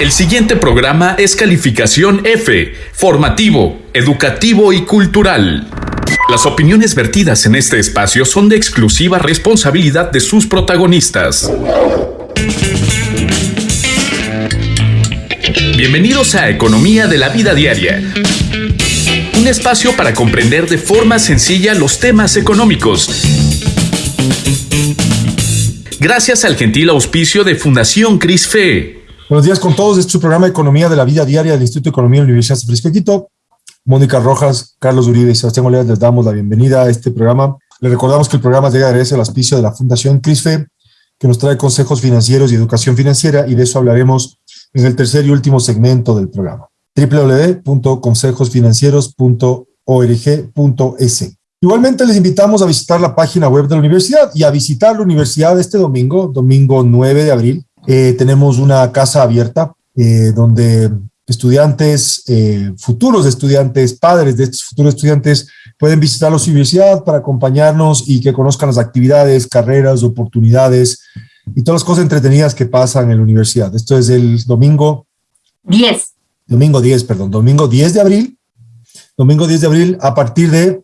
El siguiente programa es calificación F, formativo, educativo y cultural. Las opiniones vertidas en este espacio son de exclusiva responsabilidad de sus protagonistas. Bienvenidos a Economía de la Vida Diaria. Un espacio para comprender de forma sencilla los temas económicos. Gracias al gentil auspicio de Fundación CRISFE. Buenos días con todos. Este es su programa de Economía de la Vida Diaria del Instituto de Economía de la Universidad de Frisco Quito. Mónica Rojas, Carlos Uribe y Sebastián Oleas les damos la bienvenida a este programa. Les recordamos que el programa llega gracias al auspicio de la Fundación CRISFE, que nos trae consejos financieros y educación financiera, y de eso hablaremos en el tercer y último segmento del programa. www.consejosfinancieros.org.es. Igualmente les invitamos a visitar la página web de la universidad y a visitar la universidad este domingo, domingo 9 de abril, eh, tenemos una casa abierta eh, donde estudiantes, eh, futuros estudiantes, padres de estos futuros estudiantes pueden visitar la universidad para acompañarnos y que conozcan las actividades, carreras, oportunidades y todas las cosas entretenidas que pasan en la universidad. Esto es el domingo 10. Domingo 10, perdón, domingo 10 de abril. Domingo 10 de abril a partir de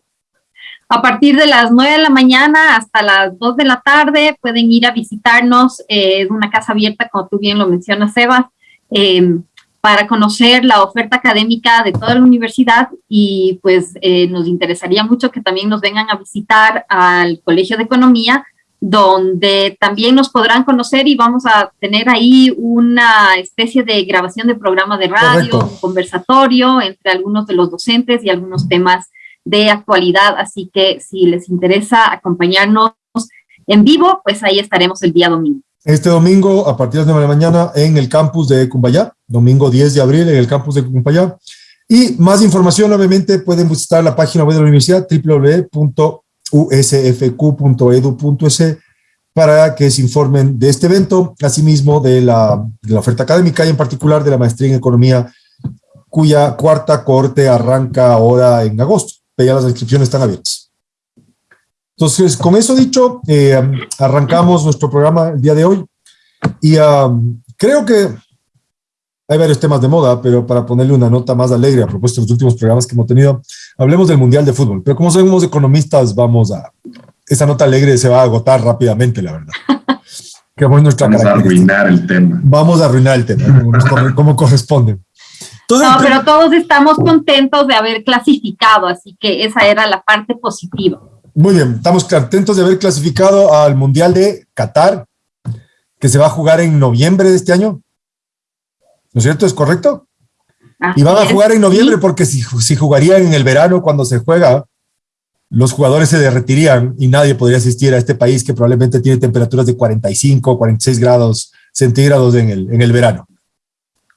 a partir de las 9 de la mañana hasta las 2 de la tarde pueden ir a visitarnos, eh, una casa abierta, como tú bien lo mencionas, Sebas, em, para conocer la oferta académica de toda la universidad y pues eh, nos interesaría mucho que también nos vengan a visitar al Colegio de Economía, donde también nos podrán conocer y vamos a tener ahí una especie de grabación de programa de radio, un conversatorio entre algunos de los docentes y algunos temas de actualidad, así que si les interesa acompañarnos en vivo, pues ahí estaremos el día domingo. Este domingo a partir de las 9 de la mañana en el campus de Cumbayá, domingo 10 de abril en el campus de Cumbayá. Y más información, obviamente, pueden visitar la página web de la universidad www.usfq.edu.es para que se informen de este evento, asimismo de la, de la oferta académica y en particular de la maestría en economía, cuya cuarta corte arranca ahora en agosto ya las inscripciones están abiertas. Entonces, con eso dicho, eh, arrancamos nuestro programa el día de hoy y um, creo que hay varios temas de moda, pero para ponerle una nota más alegre a propósito de los últimos programas que hemos tenido, hablemos del Mundial de Fútbol. Pero como somos economistas, vamos a... Esa nota alegre se va a agotar rápidamente, la verdad. Que vamos a arruinar el tema. Vamos a arruinar el tema, como, como corresponde no, pero todos estamos contentos de haber clasificado, así que esa era la parte positiva. Muy bien, estamos contentos de haber clasificado al Mundial de Qatar, que se va a jugar en noviembre de este año. ¿No es cierto? ¿Es correcto? y van a jugar en noviembre porque si, si jugarían en el verano cuando se juega, los jugadores se derretirían y nadie podría asistir a este país que probablemente tiene temperaturas de 45, 46 grados centígrados en el, en el verano.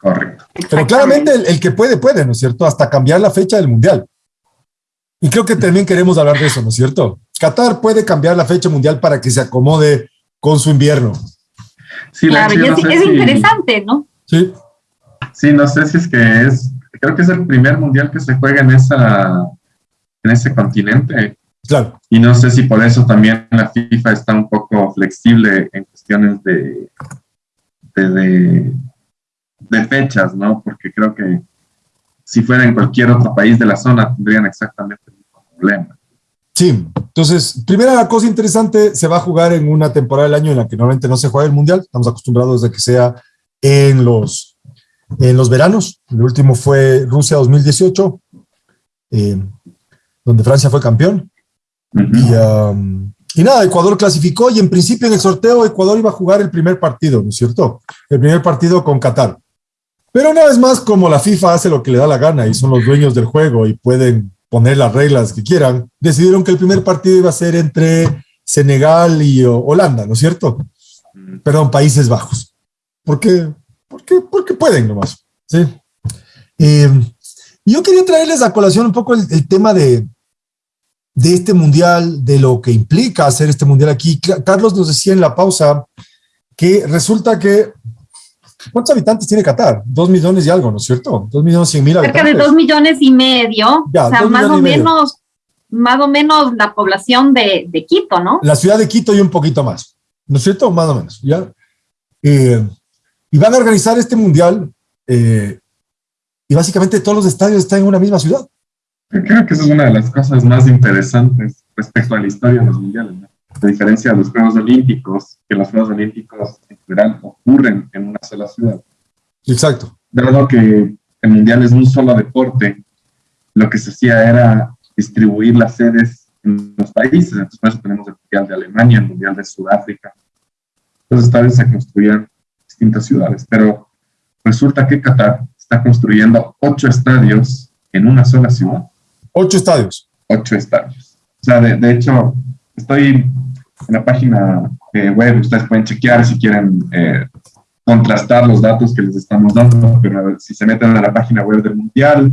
Correcto. Pero claramente el, que puede, puede, ¿no es cierto? Hasta cambiar la fecha del Mundial. Y creo que también queremos hablar de eso, ¿no es cierto? Qatar puede cambiar la fecha mundial para que se acomode con su invierno. Sí, claro, es, interesante, ¿no? Sí. Sí, no sé si es que es, creo que es el primer mundial que se juega en, esa, en ese continente. Claro. Y no sé si por eso también la FIFA está un poco flexible en cuestiones de, de de fechas, ¿no? Porque creo que si fuera en cualquier otro país de la zona tendrían exactamente el mismo problema. Sí, entonces, primera cosa interesante, se va a jugar en una temporada del año en la que normalmente no se juega el Mundial, estamos acostumbrados a que sea en los, en los veranos, el último fue Rusia 2018, eh, donde Francia fue campeón, y, um, y nada, Ecuador clasificó y en principio en el sorteo Ecuador iba a jugar el primer partido, ¿no es cierto? El primer partido con Qatar. Pero una vez más, como la FIFA hace lo que le da la gana y son los dueños del juego y pueden poner las reglas que quieran, decidieron que el primer partido iba a ser entre Senegal y Holanda, ¿no es cierto? Perdón, Países Bajos. ¿Por qué? Porque, porque pueden nomás. ¿sí? Eh, yo quería traerles a colación un poco el, tema de, de este mundial, de lo que implica hacer este mundial aquí. Carlos nos decía en la pausa que resulta que ¿Cuántos habitantes tiene Qatar? Dos millones y algo, ¿no es cierto? Dos millones cien mil habitantes. Cerca de dos millones y medio. o sea, más o menos, más o menos la población de, de, Quito, ¿no? La ciudad de Quito y un poquito más. ¿No es cierto? Más o menos, ¿ya? Eh, y van a organizar este mundial eh, y básicamente todos los estadios están en una misma ciudad. Creo que esa es una de las cosas más interesantes respecto a la historia de los mundiales. ¿no? A diferencia de los Juegos Olímpicos, que los Juegos Olímpicos en general ocurren en una sola ciudad. Exacto. Dado que el mundial es un solo deporte, lo que se hacía era distribuir las sedes en los países. Entonces, por eso tenemos el mundial de Alemania, el mundial de Sudáfrica. Los estadios se construían distintas ciudades, pero resulta que Qatar está construyendo ocho estadios en una sola ciudad. Ocho estadios. Ocho estadios. O sea, de, de hecho, estoy en la página eh, web, ustedes pueden chequear si quieren eh, contrastar los datos que les estamos dando, pero si se meten a la página web del Mundial,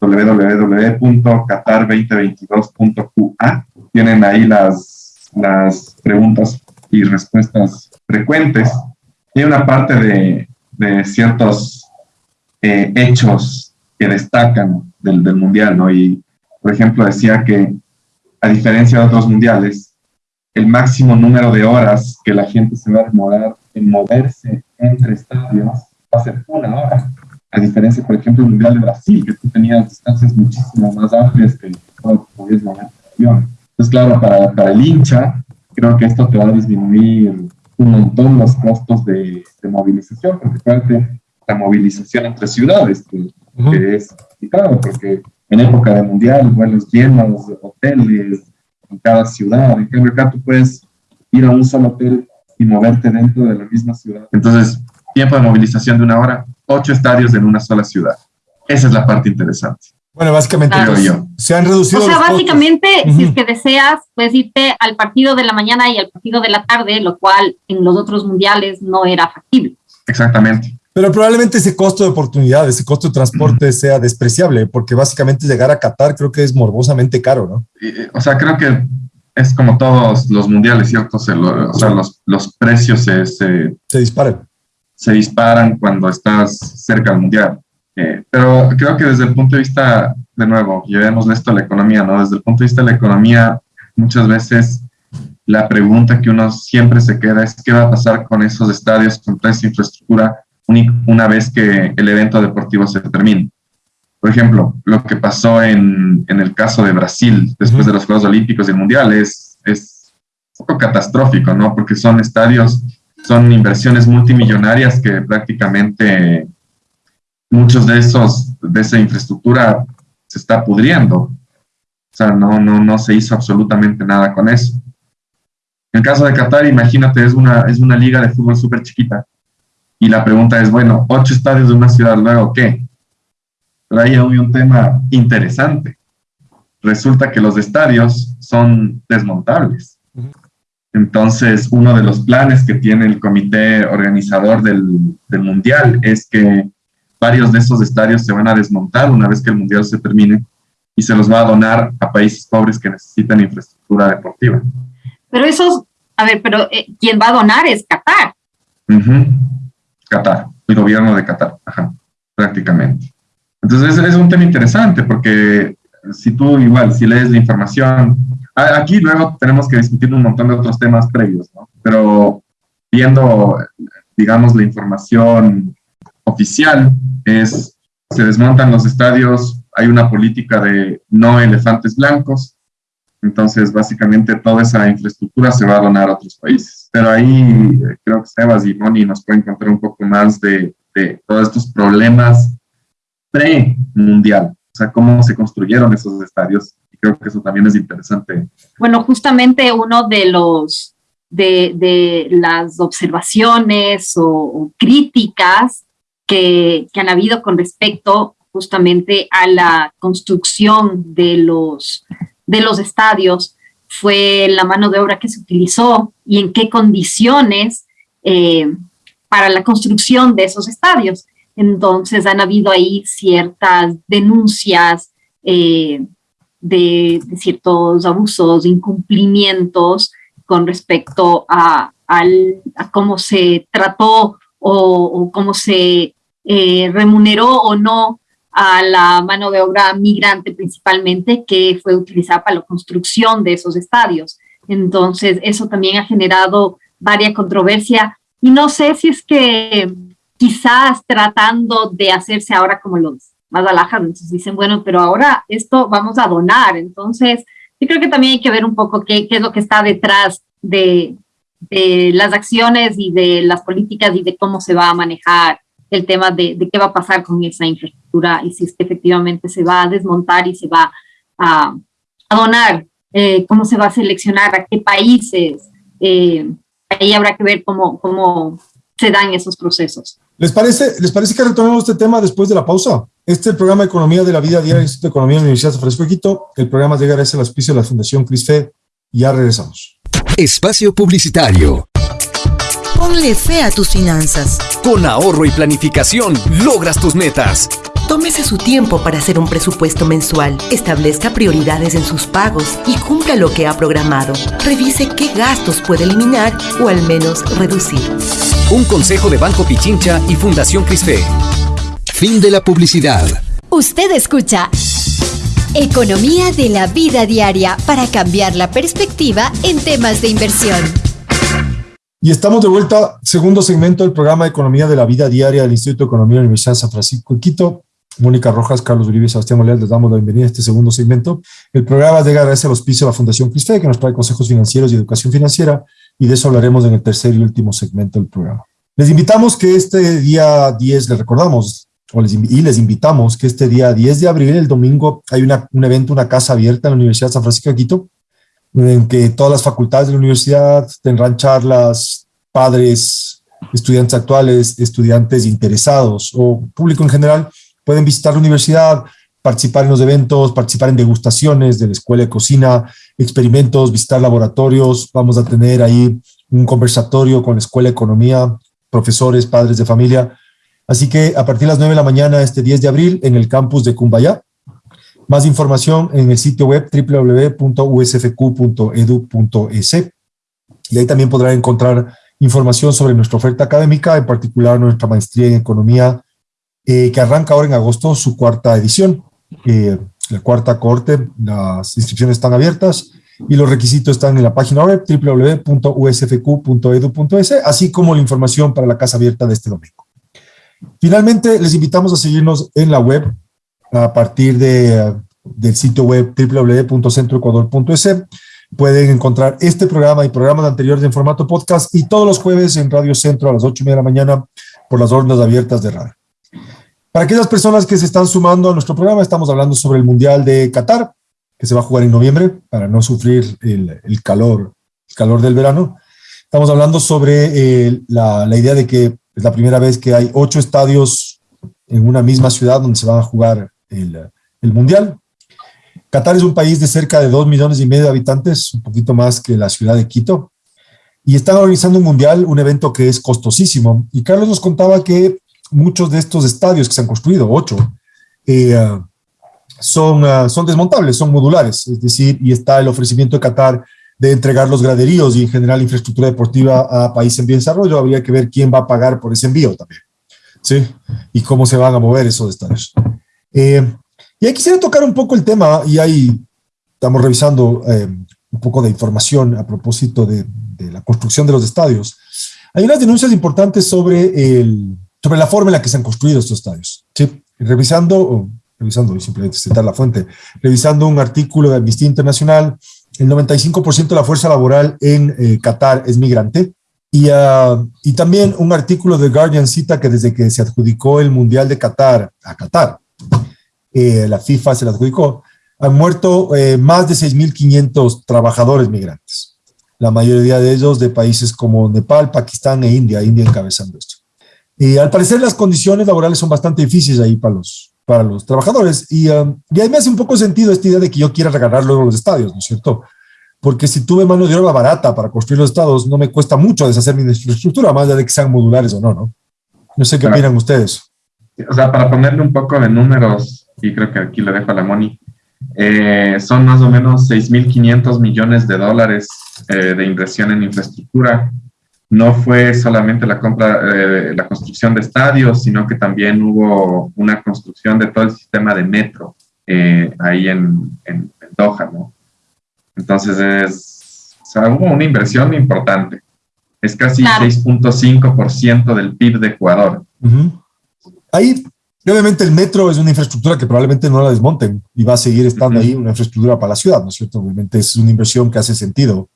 www.qatar2022.qa, tienen ahí las, las preguntas y respuestas frecuentes. Hay una parte de, de ciertos eh, hechos que destacan del, del Mundial, ¿no? Y, por ejemplo, decía que, a diferencia de otros mundiales, el máximo número de horas que la gente se va a demorar en moverse entre estadios va a ser una hora. A diferencia, por ejemplo, del Mundial de Brasil, que tú tenías distancias muchísimo más amplias que todo podías mover en avión. Entonces, claro, para, para el hincha, creo que esto te va a disminuir un montón los costos de, de movilización, porque la movilización entre ciudades, que, uh -huh. que es complicado, porque en época de mundial, vuelos llenos, hoteles en cada ciudad, en cambio acá tú puedes ir a un solo hotel y moverte dentro de la misma ciudad. Entonces, tiempo de movilización de una hora, ocho estadios en una sola ciudad. Esa es la parte interesante. Bueno, básicamente Claro. pues, yo. se han reducido O sea, los costos. básicamente, si es que deseas, puedes irte al partido de la mañana y al partido de la tarde, lo cual en los otros mundiales no era factible. Exactamente. Pero probablemente ese costo de oportunidad, ese costo de transporte sea despreciable, porque básicamente llegar a Qatar creo que es morbosamente caro, ¿no? Y, o sea, creo que es como todos los mundiales, ¿cierto? Se lo- o sea, los, los precios se, se, Se disparan. se disparan cuando estás cerca del mundial. Eh, pero creo que desde el punto de vista, de nuevo, llevemos esto a la economía, ¿no? Desde el punto de vista de la economía, muchas veces la pregunta que uno siempre se queda es qué va a pasar con esos estadios, con toda esa infraestructura, una vez que el evento deportivo se termine. Por ejemplo, lo que pasó en, en el caso de Brasil después de los Juegos Olímpicos y el Mundial es, es un poco catastrófico, ¿no? Porque son estadios, son inversiones multimillonarias que prácticamente muchos de esos, de esa infraestructura se está pudriendo. O sea, no, no, no se hizo absolutamente nada con eso. En el caso de Qatar, imagínate, es una, es una liga de fútbol súper chiquita. Y la pregunta es, bueno, ocho estadios de una ciudad, luego, ¿qué? Hay un tema interesante. Resulta que los estadios son desmontables. Entonces, uno de los planes que tiene el comité organizador del, del Mundial es que varios de esos estadios se van a desmontar una vez que el Mundial se termine y se los va a donar a países pobres que necesitan infraestructura deportiva. Pero esos, a ver, pero eh, quien va a donar es Qatar. Ujú. Qatar, el gobierno de Qatar, ajá, prácticamente. Entonces es, es un tema interesante porque si tú igual, si lees la información, aquí luego tenemos que discutir un montón de otros temas previos, ¿no? Pero viendo, digamos, la información oficial es, se desmontan los estadios, hay una política de no elefantes blancos, entonces, básicamente, toda esa infraestructura se va a donar a otros países. Pero ahí eh, creo que Sebas y Moni nos pueden contar un poco más de, todos estos problemas pre-mundial. O sea, cómo se construyeron esos estadios. Y creo que eso también es interesante. Bueno, justamente uno de los de, de las observaciones o, o críticas que, que han habido con respecto justamente a la construcción de los, de los estadios fue la mano de obra que se utilizó y en qué condiciones eh, para la construcción de esos estadios. Entonces han habido ahí ciertas denuncias eh, de, ciertos abusos, incumplimientos con respecto a, al, cómo se trató o, o cómo se eh, remuneró o no a la mano de obra migrante principalmente que fue utilizada para la construcción de esos estadios. Entonces, eso también ha generado varias controversia y no sé si es que quizás tratando de hacerse ahora como los más alhajas, entonces dicen, bueno, pero ahora esto vamos a donar, entonces yo creo que también hay que ver un poco qué, es lo que está detrás de, de, las acciones y de las políticas y de cómo se va a manejar el tema de, de, qué va a pasar con esa infraestructura y si es que efectivamente se va a desmontar y se va a, a donar, eh, cómo se va a seleccionar, a qué países. Eh, ahí habrá que ver cómo, cómo se dan esos procesos. ¿Les parece, ¿Les parece que retomemos este tema después de la pausa? Este es el programa Economía de la Vida Diaria del Instituto de Economía de la Universidad de San Francisco de Quito. El programa llega gracias al auspicio de la Fundación CRISFE. Ya regresamos. Espacio Publicitario. Ponle fe a tus finanzas. Con ahorro y planificación logras tus metas. Tómese su tiempo para hacer un presupuesto mensual, establezca prioridades en sus pagos y cumpla lo que ha programado. Revise qué gastos puede eliminar o al menos reducir. Un consejo de Banco Pichincha y Fundación Crisfe. Fin de la publicidad. Usted escucha Economía de la vida diaria para cambiar la perspectiva en temas de inversión. Y estamos de vuelta, segundo segmento del programa Economía de la vida diaria del Instituto de Economía de la Universidad de San Francisco de Quito. Mónica Rojas, Carlos Uribe Sebastián Molés, les damos la bienvenida a este segundo segmento. El programa llega gracias al auspicio de la Fundación Crisfe, que nos trae consejos financieros y educación financiera, y de eso hablaremos en el tercer y último segmento del programa. Les invitamos que este día 10, les recordamos, o les, y les invitamos que este día 10 de abril, el domingo, hay una, un evento, una casa abierta en la Universidad de San Francisco de Quito, en que todas las facultades de la universidad tendrán charlas, padres, estudiantes actuales, estudiantes interesados o público en general, pueden visitar la universidad, participar en los eventos, participar en degustaciones de la escuela de cocina, experimentos, visitar laboratorios. Vamos a tener ahí un conversatorio con la escuela de economía, profesores, padres de familia. Así que a partir de las 9 de la mañana, este 10 de abril, en el campus de Cumbayá. Más información en el sitio web www.usfq.edu.es. Y ahí también podrán encontrar información sobre nuestra oferta académica, en particular nuestra maestría en economía eh, que arranca ahora en agosto su cuarta edición. Eh, la cuarta corte, las inscripciones están abiertas y los requisitos están en la página web www.usfq.edu.es, así como la información para la casa abierta de este domingo. Finalmente, les invitamos a seguirnos en la web a partir de, del sitio web www.centroecuador.es. Pueden encontrar este programa y programas anteriores en formato podcast y todos los jueves en Radio Centro a las 8 y media de la mañana por las órdenes abiertas de radio. Para aquellas personas que se están sumando a nuestro programa, estamos hablando sobre el Mundial de Qatar, que se va a jugar en noviembre para no sufrir el, calor, calor del verano. Estamos hablando sobre eh, la, la, idea de que es la primera vez que hay ocho estadios en una misma ciudad donde se va a jugar el, Mundial. Qatar es un país de cerca de dos millones y medio de habitantes, un poquito más que la ciudad de Quito, y están organizando un mundial, un evento que es costosísimo. Y Carlos nos contaba que muchos de estos estadios que se han construido, ocho, eh, son, uh, son desmontables, son modulares, es decir, y está el ofrecimiento de Qatar de entregar los graderíos y en general infraestructura deportiva a países en desarrollo, habría que ver quién va a pagar por ese envío también, ¿sí? Y cómo se van a mover esos estadios. Eh, y ahí quisiera tocar un poco el tema, y ahí estamos revisando eh, un poco de información a propósito de, de la construcción de los estadios. Hay unas denuncias importantes sobre el, sobre la forma en la que se han construido estos estadios. ¿sí? Revisando, revisando, simplemente citar la fuente, revisando un artículo de Amnistía Internacional, el 95% de la fuerza laboral en eh, Qatar es migrante. Y, uh, y también un artículo de Guardian cita que desde que se adjudicó el Mundial de Qatar a Qatar, eh, la FIFA se la adjudicó, han muerto eh, más de 6.500 trabajadores migrantes. La mayoría de ellos de países como Nepal, Pakistán e India, India encabezando esto. Y al parecer las condiciones laborales son bastante difíciles ahí para los, para los trabajadores. Y, um, y ahí me hace un poco sentido esta idea de que yo quiera regalar luego los estadios, ¿no es cierto? Porque si tuve mano de obra barata para construir los estadios, no me cuesta mucho deshacer mi infraestructura, más allá de que sean modulares o no, ¿no? No sé qué claro. opinan ustedes. O sea, para ponerle un poco de números, y creo que aquí le dejo a la Moni, eh, son más o menos 6.500 millones de dólares eh, de inversión en infraestructura no fue solamente la compra, eh, la construcción de estadios, sino que también hubo una construcción de todo el sistema de metro eh, ahí en, en, en, Doha, ¿no? Entonces es, o sea, hubo una inversión importante. Es casi 6.5% del PIB de Ecuador. Ahí, obviamente, el metro es una infraestructura que probablemente no la desmonten y va a seguir estando ahí, una infraestructura para la ciudad, ¿no es cierto? Obviamente es una inversión que hace sentido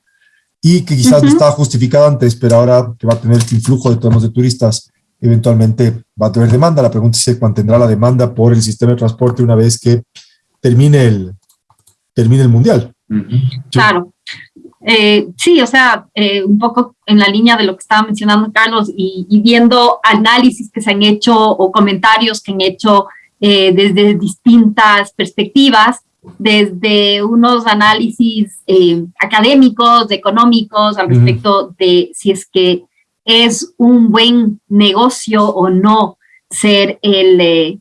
y que quizás no estaba justificada antes, pero ahora que va a tener este influjo de tonos de turistas, eventualmente va a tener demanda. La pregunta es cuándo tendrá la demanda por el sistema de transporte una vez que termine el, termine el mundial. Claro. Eh, sí, o sea, eh, un poco en la línea de lo que estaba mencionando Carlos y, viendo análisis que se han hecho o comentarios que han hecho eh, desde distintas perspectivas, desde unos análisis académicos, económicos, al respecto de si es que es un buen negocio o no ser el,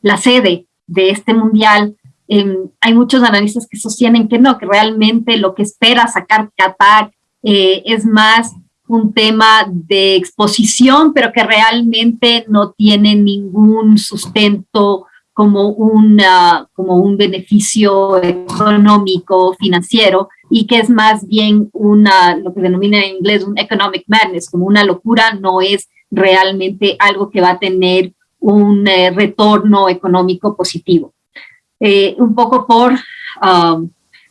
la sede de este mundial, Em, hay muchos analistas que sostienen que no, que realmente lo que espera sacar Qatar eh, es más un tema de exposición, pero que realmente no tiene ningún sustento como, una, como un beneficio económico, financiero, y que es más bien una, lo que denomina en inglés un economic madness, como una locura, no es realmente algo que va a tener un eh, retorno económico positivo. Eh, un poco por, um,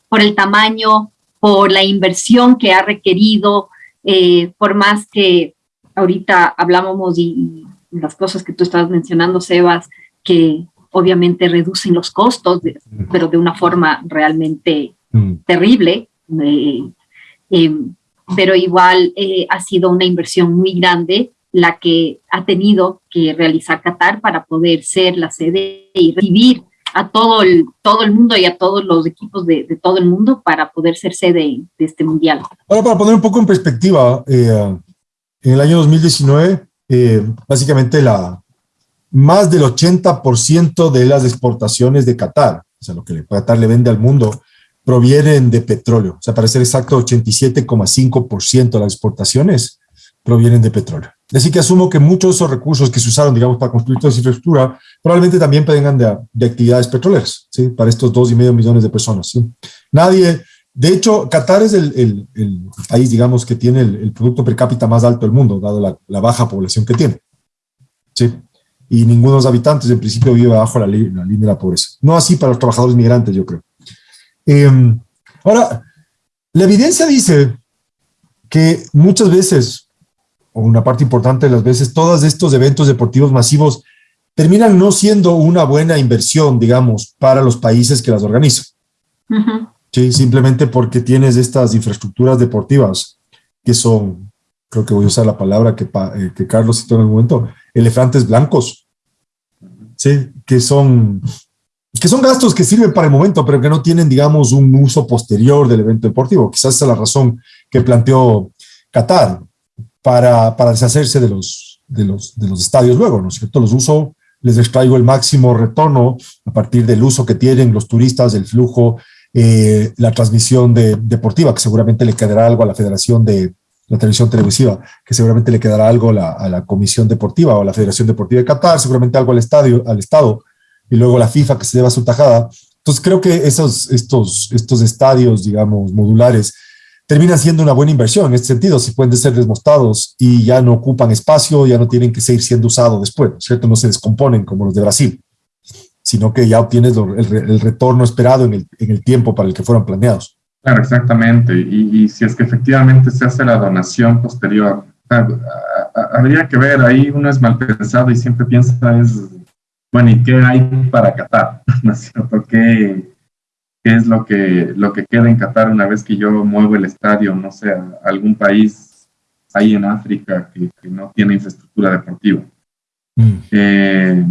por el tamaño, por la inversión que ha requerido, eh, por más que ahorita hablábamos y, las cosas que tú estabas mencionando, Sebas, que obviamente reducen los costos, pero de una forma realmente mm. terrible. Eh, em, pero igual ha sido una inversión muy grande la que ha tenido que realizar Qatar para poder ser la sede y recibir a todo el, todo el mundo y a todos los equipos de, de todo el mundo para poder ser sede de este mundial. Ahora, para poner un poco en perspectiva, eh, en el año 2019, eh, básicamente la, más del 80% de las exportaciones de Qatar, o sea, lo que Qatar le vende al mundo, provienen de petróleo. O sea, para ser exacto, 87,5% de las exportaciones provienen de petróleo. Así que asumo que muchos de esos recursos que se usaron, digamos, para construir toda esa infraestructura, probablemente también vengan de, de actividades petroleras, ¿sí? Para estos dos y medio millones de personas, ¿sí? Nadie, de hecho, Qatar es el, el, el país, digamos, que tiene el, producto per cápita más alto del mundo, dado la, la, baja población que tiene, ¿sí? Y ninguno de los habitantes, en principio, vive bajo la, la línea de la pobreza. No así para los trabajadores migrantes, yo creo. Eh, ahora, la evidencia dice que muchas veces o una parte importante de las veces, todos estos eventos deportivos masivos terminan no siendo una buena inversión, digamos, para los países que las organizan. Sí, simplemente porque tienes estas infraestructuras deportivas que son, creo que voy a usar la palabra que, eh, que Carlos citó en el momento, elefantes blancos. Sí, que son, que son gastos que sirven para el momento, pero que no tienen, digamos, un uso posterior del evento deportivo. Quizás esa es la razón que planteó Qatar para, deshacerse de los, de, los, de los estadios luego, ¿no es cierto? Los uso, les extraigo el máximo retorno a partir del uso que tienen los turistas, el flujo, eh, la transmisión de, deportiva, que seguramente le quedará algo a la Federación de la Televisión Televisiva, que seguramente le quedará algo a la Comisión Deportiva o a la Federación Deportiva de Qatar, seguramente algo al estadio, al Estado, y luego la FIFA que se lleva su tajada. Entonces creo que esos, estos, estos estadios, digamos, modulares, terminan siendo una buena inversión en este sentido, si pueden ser desmostados y ya no ocupan espacio, ya no tienen que seguir siendo usados después, ¿cierto? No se descomponen como los de Brasil, sino que ya obtienes el, retorno esperado en el, en el, tiempo para el que fueron planeados. Claro, exactamente. Y, si es que efectivamente se hace la donación posterior, habría que ver, ahí uno es mal pensado y siempre piensa es, bueno, ¿y qué hay para Qatar? ¿No es cierto? ¿Qué, qué es lo que, lo que queda en Qatar una vez que yo muevo el estadio, no sé, a algún país ahí en África que, no tiene infraestructura deportiva. Mm. Eh,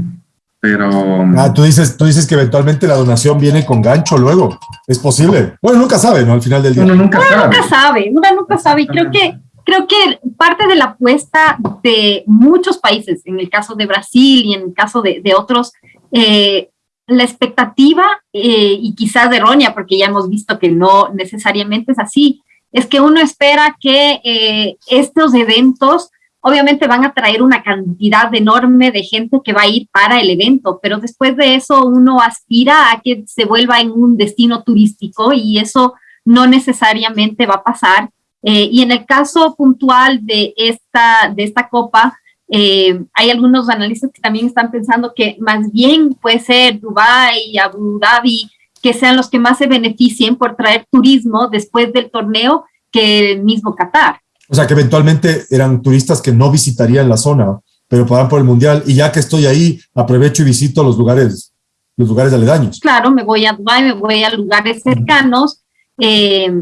pero... Ah, tú dices, tú dices que eventualmente la donación viene con gancho luego. Es posible. Bueno, nunca sabe, ¿no? Al final del día. Uno nunca sabe. Nunca sabe, uno nunca sabe. Y creo que, creo que parte de la apuesta de muchos países, en el caso de Brasil y en el caso de, de otros, eh, la expectativa, eh, y quizás errónea, porque ya hemos visto que no necesariamente es así, es que uno espera que eh, estos eventos obviamente van a traer una cantidad enorme de gente que va a ir para el evento, pero después de eso uno aspira a que se vuelva en un destino turístico y eso no necesariamente va a pasar. Eh, y en el caso puntual de esta, de esta copa, eh, hay algunos analistas que también están pensando que más bien puede ser Dubái, Abu Dhabi, que sean los que más se beneficien por traer turismo después del torneo que el mismo Qatar. O sea, que eventualmente eran turistas que no visitarían la zona, pero pagan por el mundial. Y ya que estoy ahí, aprovecho y visito los lugares, los lugares aledaños. Claro, me voy a Dubái, me voy a lugares cercanos. Eh,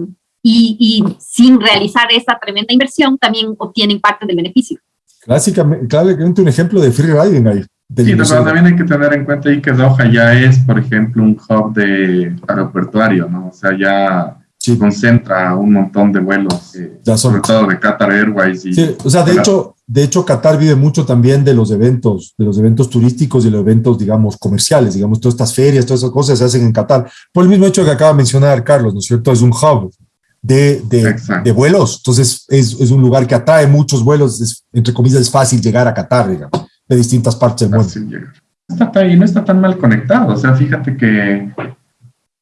y, y, sin realizar esa tremenda inversión, también obtienen parte del beneficio. Clásicamente, claramente un ejemplo de free riding ahí. Sí, pero también hay que tener en cuenta ahí que Doha ya es, por ejemplo, un hub de aeroportuario, ¿no? O sea, ya sí. concentra un montón de vuelos, eh, sobre todo de Qatar Airways. Y, sí, o sea, de hecho, de hecho, Qatar vive mucho también de los eventos, de los eventos turísticos y los eventos, digamos, comerciales, digamos, todas estas ferias, todas esas cosas se hacen en Qatar. Por el mismo hecho que acaba de mencionar Carlos, ¿no es cierto? Es un hub de, de, de vuelos, entonces es, es, un lugar que atrae muchos vuelos, es, entre comillas, es fácil llegar a Qatar, digamos, de distintas partes del mundo. No está, y no está tan mal conectado, o sea, fíjate que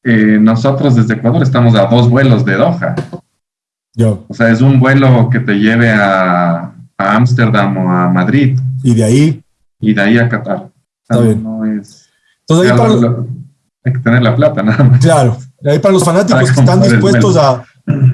eh, nosotros desde Ecuador estamos a dos vuelos de Doha. Yo. O sea, es un vuelo que te lleve a Ámsterdam o a Madrid. Y de ahí. Y de ahí a Qatar. Está bien. No es, Entonces, ahí para, hay que tener la plata, nada más. Claro. Y ahí para los fanáticos Para que están dispuestos a,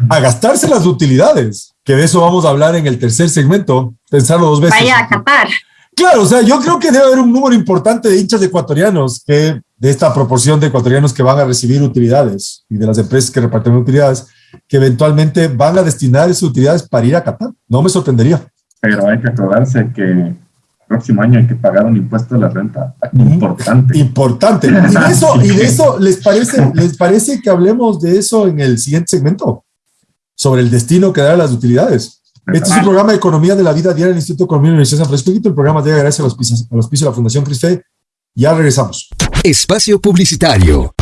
a gastarse las utilidades, que de eso vamos a hablar en el tercer segmento, pensarlo dos veces. Vaya a Qatar. Claro, o sea, yo creo que debe haber un número importante de hinchas ecuatorianos que de esta proporción de ecuatorianos que van a recibir utilidades y de las empresas que reparten utilidades, que eventualmente van a destinar esas utilidades para ir a Qatar. No me sorprendería. Pero hay que acordarse que el próximo año hay que pagar un impuesto de la renta importante. Importante. Y de eso, y de eso ¿les, parece, ¿les parece que hablemos de eso en el siguiente segmento? Sobre el destino que dará las utilidades. Este es un programa de Economía de la Vida Diaria del Instituto de Economía de la Universidad de San Francisco. El programa llega gracias a los pisos, a los pisos de la Fundación Crisfe. Ya regresamos. Espacio Publicitario.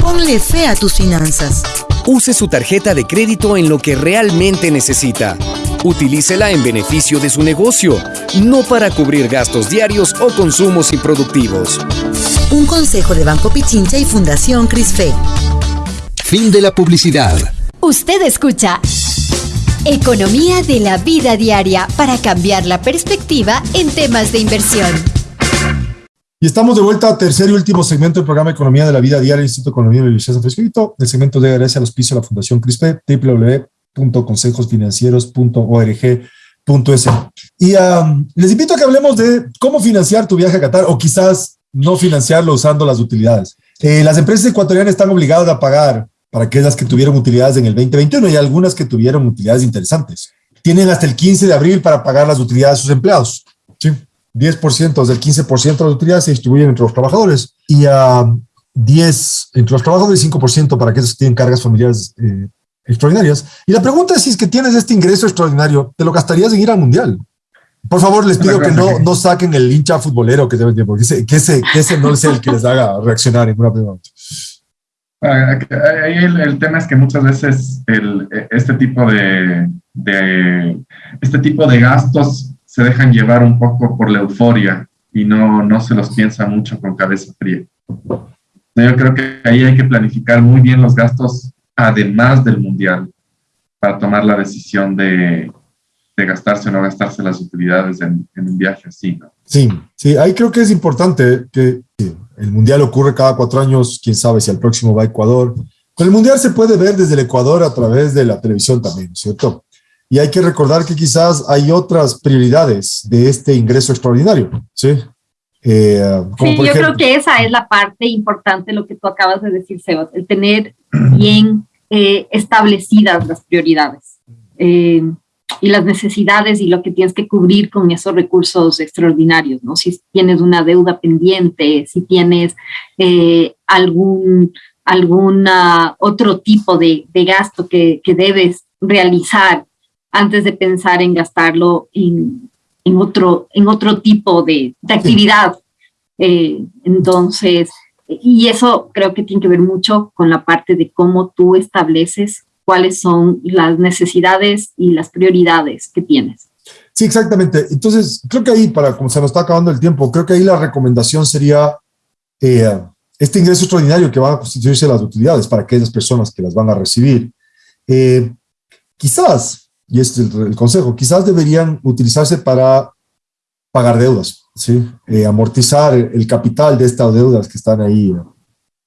Ponle fe a tus finanzas. Use su tarjeta de crédito en lo que realmente necesita. Utilícela en beneficio de su negocio, no para cubrir gastos diarios o consumos improductivos. Un consejo de Banco Pichincha y Fundación Crisfe. Fin de la publicidad. Usted escucha Economía de la vida diaria para cambiar la perspectiva en temas de inversión. Y estamos de vuelta a tercer y último segmento del programa Economía de la Vida Diaria Instituto de Economía de la Universidad de San Francisco. El segmento de gracias a los pisos de la Fundación CRISPE, www.consejosfinancieros.org.es. Y um, les invito a que hablemos de cómo financiar tu viaje a Qatar o quizás no financiarlo usando las utilidades. Eh, las empresas ecuatorianas están obligadas a pagar para aquellas que tuvieron utilidades en el 2021 y algunas que tuvieron utilidades interesantes. Tienen hasta el 15 de abril para pagar las utilidades de sus empleados. ¿sí? 10% del 15% de las utilidades se distribuyen entre los trabajadores y a uh, 10 entre los trabajadores y 5% para aquellos que tienen cargas familiares eh, extraordinarias. Y la pregunta es si es que tienes este ingreso extraordinario, ¿te lo gastarías en ir al mundial? Por favor, les pido que no, no saquen el hincha futbolero que deben tiempo, que ese, que, ese, que ese no es el que les haga reaccionar en una pregunta. Ahí el, tema es que muchas veces el, este tipo de, este tipo de gastos se dejan llevar un poco por la euforia y no, no se los piensa mucho con cabeza fría. Yo creo que ahí hay que planificar muy bien los gastos además del mundial para tomar la decisión de, gastarse o no gastarse las utilidades en, un viaje así. Sí, sí, ahí creo que es importante que el mundial ocurre cada cuatro años, quién sabe si al próximo va a Ecuador. Pero el mundial se puede ver desde el Ecuador a través de la televisión también, ¿cierto? Y hay que recordar que quizás hay otras prioridades de este ingreso extraordinario, ¿sí? Eh, sí, yo ejemplo, creo que esa es la parte importante, lo que tú acabas de decir, Sebas, el tener bien eh, establecidas las prioridades eh, y las necesidades y lo que tienes que cubrir con esos recursos extraordinarios, ¿no? Si tienes una deuda pendiente, si tienes eh, algún alguna otro tipo de, de gasto que, que, debes realizar antes de pensar en gastarlo en, en otro, en otro tipo de, de actividad. Eh, entonces, y eso creo que tiene que ver mucho con la parte de cómo tú estableces cuáles son las necesidades y las prioridades que tienes. Sí, exactamente. Entonces, creo que ahí, para como se nos está acabando el tiempo, creo que ahí la recomendación sería eh, este ingreso extraordinario que van a constituirse las utilidades para aquellas personas que las van a recibir. Eh, quizás, y este es el, consejo, quizás deberían utilizarse para pagar deudas, ¿sí? Eh, amortizar el capital de estas deudas que están ahí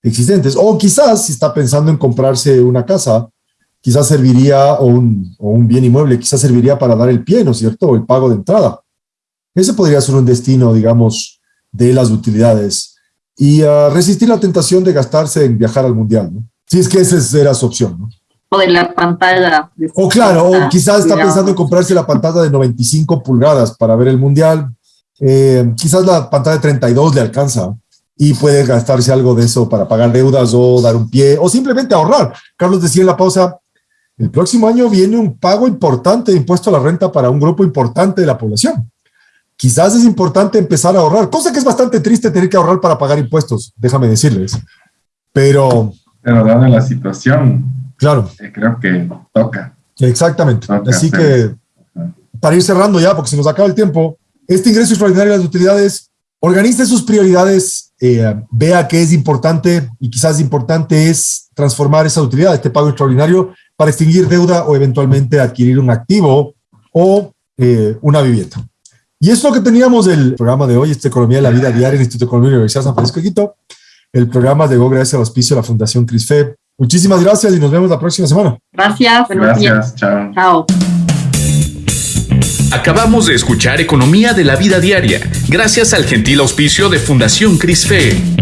existentes. O quizás, si está pensando en comprarse una casa, quizás serviría, o un, o un bien inmueble, quizás serviría para dar el pie, ¿no es cierto? O el pago de entrada. Ese podría ser un destino, digamos, de las utilidades y uh, resistir la tentación de gastarse en viajar al mundial, ¿no? Si es que esa era su opción, ¿no? O de la pantalla. De o claro, o quizás está pensando en comprarse la pantalla de 95 pulgadas para ver el mundial. Eh, quizás la pantalla de 32 le alcanza y puede gastarse algo de eso para pagar deudas o dar un pie o simplemente ahorrar. Carlos decía en la pausa, el próximo año viene un pago importante de impuesto a la renta para un grupo importante de la población quizás es importante empezar a ahorrar, cosa que es bastante triste tener que ahorrar para pagar impuestos, déjame decirles. Pero... Pero dada la situación, claro. Eh, creo que toca. Exactamente. Así que, para ir cerrando ya, porque se nos acaba el tiempo, este ingreso extraordinario de las utilidades, organice sus prioridades, eh, vea qué es importante y quizás importante es transformar esa utilidad, este pago extraordinario, para extinguir deuda o eventualmente adquirir un activo o eh, una vivienda. Y es lo que teníamos del programa de hoy, este Economía de la Vida Diaria, el Instituto de Economía de la Universidad San Francisco de Quito. El programa llegó gracias al auspicio de la Fundación CRISFE. Muchísimas gracias y nos vemos la próxima semana. Gracias. Gracias. Chao. Chao. Acabamos de escuchar Economía de la Vida Diaria, gracias al gentil auspicio de Fundación CRISFE.